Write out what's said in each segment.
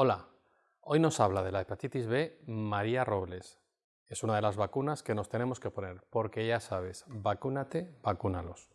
Hola, hoy nos habla de la hepatitis B María Robles. Es una de las vacunas que nos tenemos que poner, porque ya sabes, vacúnate, vacúnalos.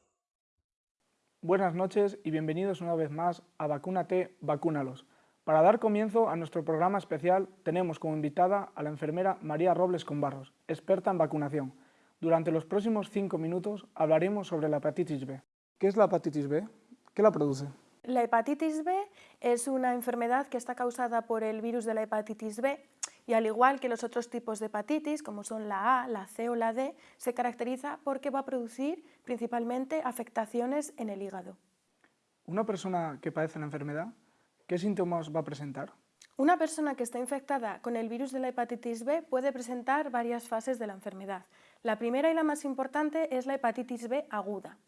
Buenas noches y bienvenidos una vez más a Vacúnate, vacúnalos. Para dar comienzo a nuestro programa especial tenemos como invitada a la enfermera María Robles Conbarros, experta en vacunación. Durante los próximos cinco minutos hablaremos sobre la hepatitis B. ¿Qué es la hepatitis B? ¿Qué la produce? La hepatitis B es una enfermedad que está causada por el virus de la hepatitis B y al igual que los otros tipos de hepatitis, como son la A, la C o la D, se caracteriza porque va a producir principalmente afectaciones en el hígado. Una persona que padece la enfermedad, ¿qué síntomas va a presentar? Una persona que está infectada con el virus de la hepatitis B puede presentar varias fases de la enfermedad. La primera y la más importante es la hepatitis B aguda.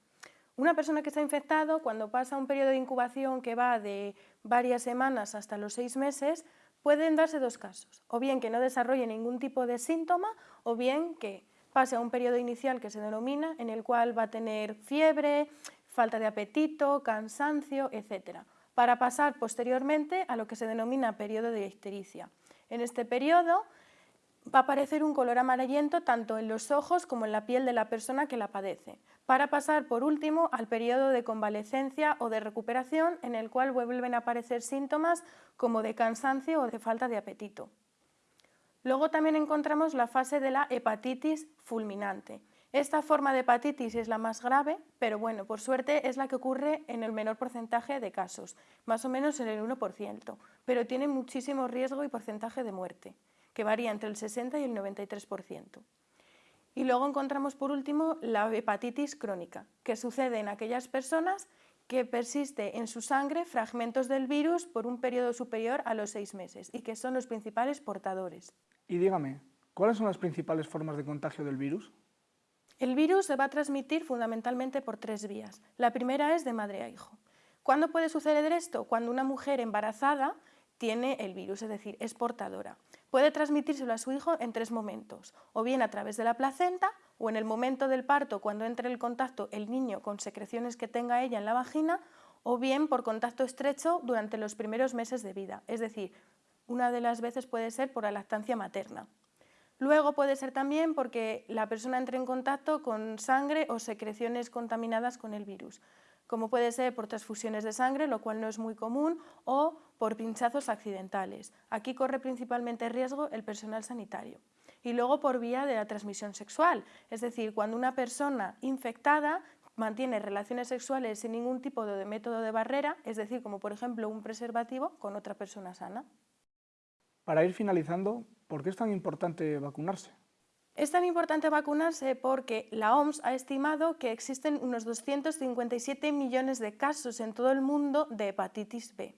Una persona que está infectado, cuando pasa un periodo de incubación que va de varias semanas hasta los seis meses, pueden darse dos casos, o bien que no desarrolle ningún tipo de síntoma, o bien que pase a un periodo inicial que se denomina, en el cual va a tener fiebre, falta de apetito, cansancio, etc., para pasar posteriormente a lo que se denomina periodo de ictericia. En este periodo va a aparecer un color amarillento tanto en los ojos como en la piel de la persona que la padece, para pasar por último al periodo de convalecencia o de recuperación en el cual vuelven a aparecer síntomas como de cansancio o de falta de apetito. Luego también encontramos la fase de la hepatitis fulminante. Esta forma de hepatitis es la más grave, pero bueno, por suerte es la que ocurre en el menor porcentaje de casos, más o menos en el 1%, pero tiene muchísimo riesgo y porcentaje de muerte que varía entre el 60 y el 93%. Y luego encontramos por último la hepatitis crónica, que sucede en aquellas personas que persiste en su sangre fragmentos del virus por un periodo superior a los seis meses y que son los principales portadores. Y dígame, ¿cuáles son las principales formas de contagio del virus? El virus se va a transmitir fundamentalmente por tres vías. La primera es de madre a hijo. ¿Cuándo puede suceder esto? Cuando una mujer embarazada tiene el virus, es decir, es portadora. Puede transmitírselo a su hijo en tres momentos, o bien a través de la placenta, o en el momento del parto, cuando entre en contacto el niño con secreciones que tenga ella en la vagina, o bien por contacto estrecho durante los primeros meses de vida, es decir, una de las veces puede ser por la lactancia materna. Luego puede ser también porque la persona entre en contacto con sangre o secreciones contaminadas con el virus como puede ser por transfusiones de sangre, lo cual no es muy común, o por pinchazos accidentales. Aquí corre principalmente riesgo el personal sanitario. Y luego por vía de la transmisión sexual, es decir, cuando una persona infectada mantiene relaciones sexuales sin ningún tipo de método de barrera, es decir, como por ejemplo un preservativo con otra persona sana. Para ir finalizando, ¿por qué es tan importante vacunarse? Es tan importante vacunarse porque la OMS ha estimado que existen unos 257 millones de casos en todo el mundo de hepatitis B.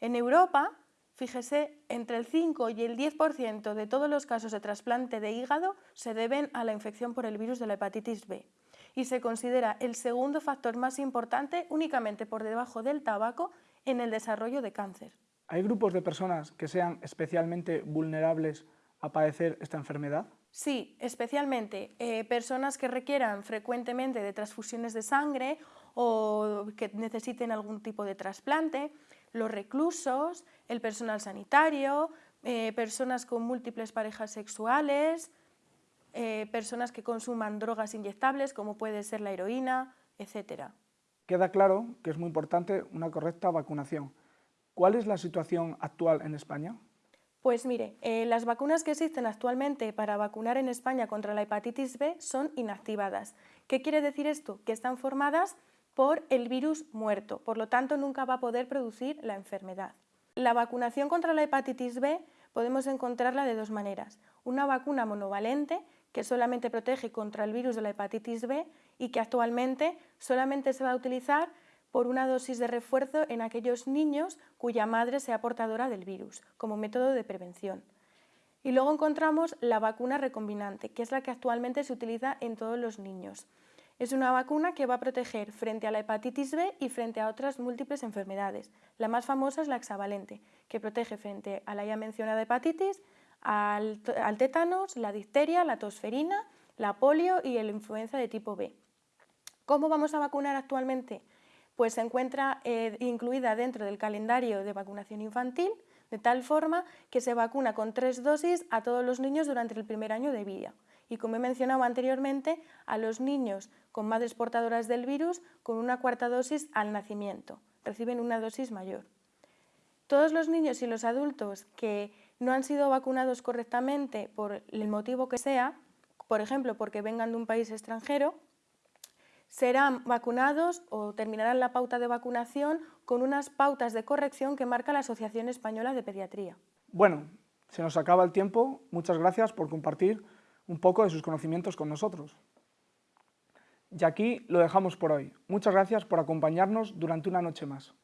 En Europa, fíjese, entre el 5 y el 10% de todos los casos de trasplante de hígado se deben a la infección por el virus de la hepatitis B y se considera el segundo factor más importante únicamente por debajo del tabaco en el desarrollo de cáncer. ¿Hay grupos de personas que sean especialmente vulnerables a padecer esta enfermedad? Sí, especialmente eh, personas que requieran frecuentemente de transfusiones de sangre o que necesiten algún tipo de trasplante, los reclusos, el personal sanitario, eh, personas con múltiples parejas sexuales, eh, personas que consuman drogas inyectables como puede ser la heroína, etc. Queda claro que es muy importante una correcta vacunación. ¿Cuál es la situación actual en España? Pues mire, eh, las vacunas que existen actualmente para vacunar en España contra la hepatitis B son inactivadas. ¿Qué quiere decir esto? Que están formadas por el virus muerto, por lo tanto nunca va a poder producir la enfermedad. La vacunación contra la hepatitis B podemos encontrarla de dos maneras. Una vacuna monovalente, que solamente protege contra el virus de la hepatitis B y que actualmente solamente se va a utilizar por una dosis de refuerzo en aquellos niños cuya madre sea portadora del virus, como método de prevención. Y luego encontramos la vacuna recombinante, que es la que actualmente se utiliza en todos los niños. Es una vacuna que va a proteger frente a la hepatitis B y frente a otras múltiples enfermedades. La más famosa es la hexavalente, que protege frente a la ya mencionada hepatitis, al, tétanos, la difteria, la tosferina, la polio y la influenza de tipo B. ¿Cómo vamos a vacunar actualmente? Pues se encuentra eh, incluida dentro del calendario de vacunación infantil, de tal forma que se vacuna con tres dosis a todos los niños durante el primer año de vida. Y como he mencionado anteriormente, a los niños con madres portadoras del virus con una cuarta dosis al nacimiento. Reciben una dosis mayor. Todos los niños y los adultos que no han sido vacunados correctamente por el motivo que sea, por ejemplo, porque vengan de un país extranjero, serán vacunados o terminarán la pauta de vacunación con unas pautas de corrección que marca la Asociación Española de Pediatría. Bueno, se nos acaba el tiempo. Muchas gracias por compartir un poco de sus conocimientos con nosotros. Y aquí lo dejamos por hoy. Muchas gracias por acompañarnos durante una noche más.